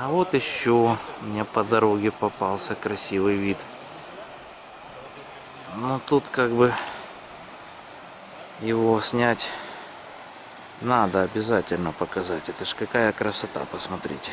А вот еще мне по дороге попался красивый вид. Но тут как бы его снять надо обязательно показать. Это ж какая красота, посмотрите.